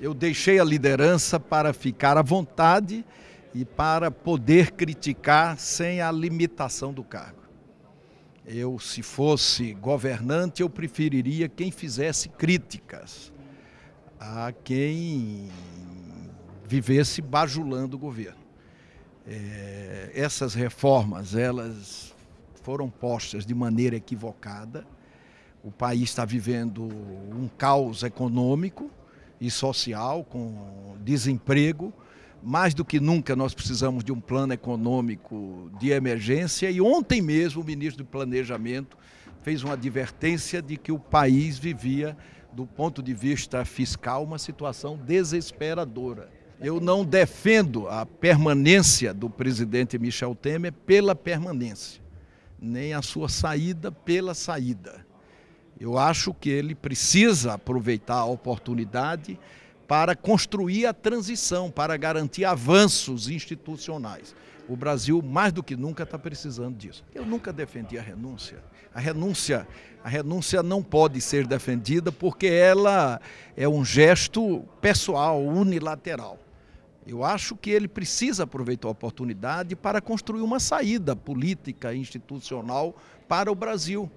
Eu deixei a liderança para ficar à vontade e para poder criticar sem a limitação do cargo. Eu, se fosse governante, eu preferiria quem fizesse críticas a quem vivesse bajulando o governo. É, essas reformas, elas foram postas de maneira equivocada. O país está vivendo um caos econômico, e social, com desemprego. Mais do que nunca nós precisamos de um plano econômico de emergência e ontem mesmo o ministro do Planejamento fez uma advertência de que o país vivia, do ponto de vista fiscal, uma situação desesperadora. Eu não defendo a permanência do presidente Michel Temer pela permanência, nem a sua saída pela saída. Eu acho que ele precisa aproveitar a oportunidade para construir a transição, para garantir avanços institucionais. O Brasil, mais do que nunca, está precisando disso. Eu nunca defendi a renúncia. A renúncia, a renúncia não pode ser defendida porque ela é um gesto pessoal, unilateral. Eu acho que ele precisa aproveitar a oportunidade para construir uma saída política, institucional para o Brasil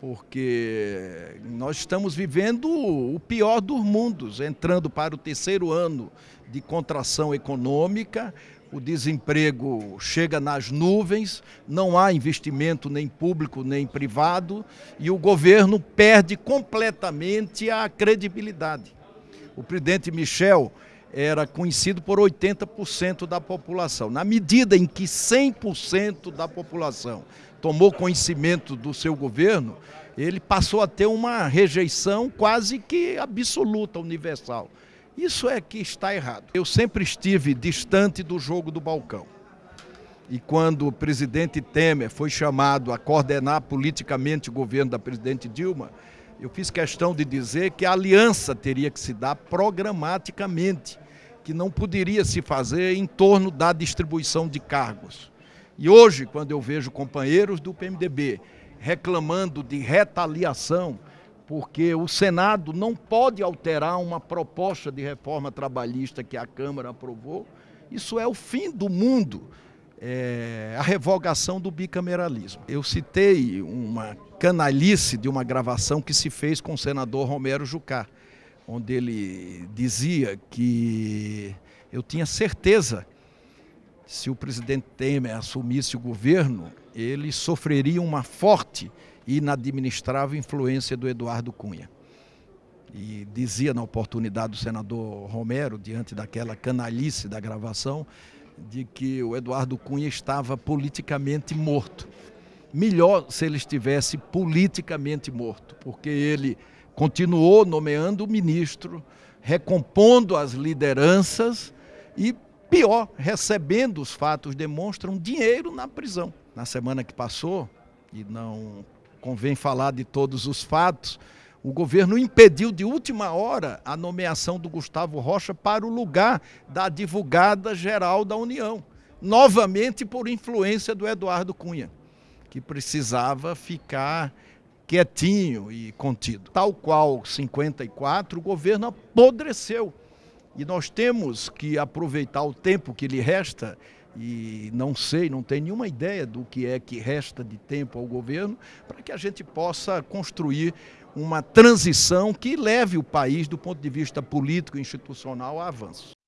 porque nós estamos vivendo o pior dos mundos, entrando para o terceiro ano de contração econômica, o desemprego chega nas nuvens, não há investimento nem público nem privado e o governo perde completamente a credibilidade. O presidente Michel era conhecido por 80% da população. Na medida em que 100% da população tomou conhecimento do seu governo, ele passou a ter uma rejeição quase que absoluta, universal. Isso é que está errado. Eu sempre estive distante do jogo do balcão. E quando o presidente Temer foi chamado a coordenar politicamente o governo da presidente Dilma, eu fiz questão de dizer que a aliança teria que se dar programaticamente, que não poderia se fazer em torno da distribuição de cargos. E hoje, quando eu vejo companheiros do PMDB reclamando de retaliação, porque o Senado não pode alterar uma proposta de reforma trabalhista que a Câmara aprovou, isso é o fim do mundo, é, a revogação do bicameralismo. Eu citei uma canalice de uma gravação que se fez com o senador Romero Jucá, onde ele dizia que eu tinha certeza se o presidente Temer assumisse o governo, ele sofreria uma forte e inadministrável influência do Eduardo Cunha. E dizia na oportunidade do senador Romero, diante daquela canalice da gravação, de que o Eduardo Cunha estava politicamente morto. Melhor se ele estivesse politicamente morto, porque ele continuou nomeando o ministro, recompondo as lideranças e Pior, recebendo os fatos demonstram dinheiro na prisão. Na semana que passou, e não convém falar de todos os fatos, o governo impediu de última hora a nomeação do Gustavo Rocha para o lugar da advogada geral da União, novamente por influência do Eduardo Cunha, que precisava ficar quietinho e contido. Tal qual 54, o governo apodreceu e nós temos que aproveitar o tempo que lhe resta, e não sei, não tenho nenhuma ideia do que é que resta de tempo ao governo, para que a gente possa construir uma transição que leve o país, do ponto de vista político e institucional, a avanços.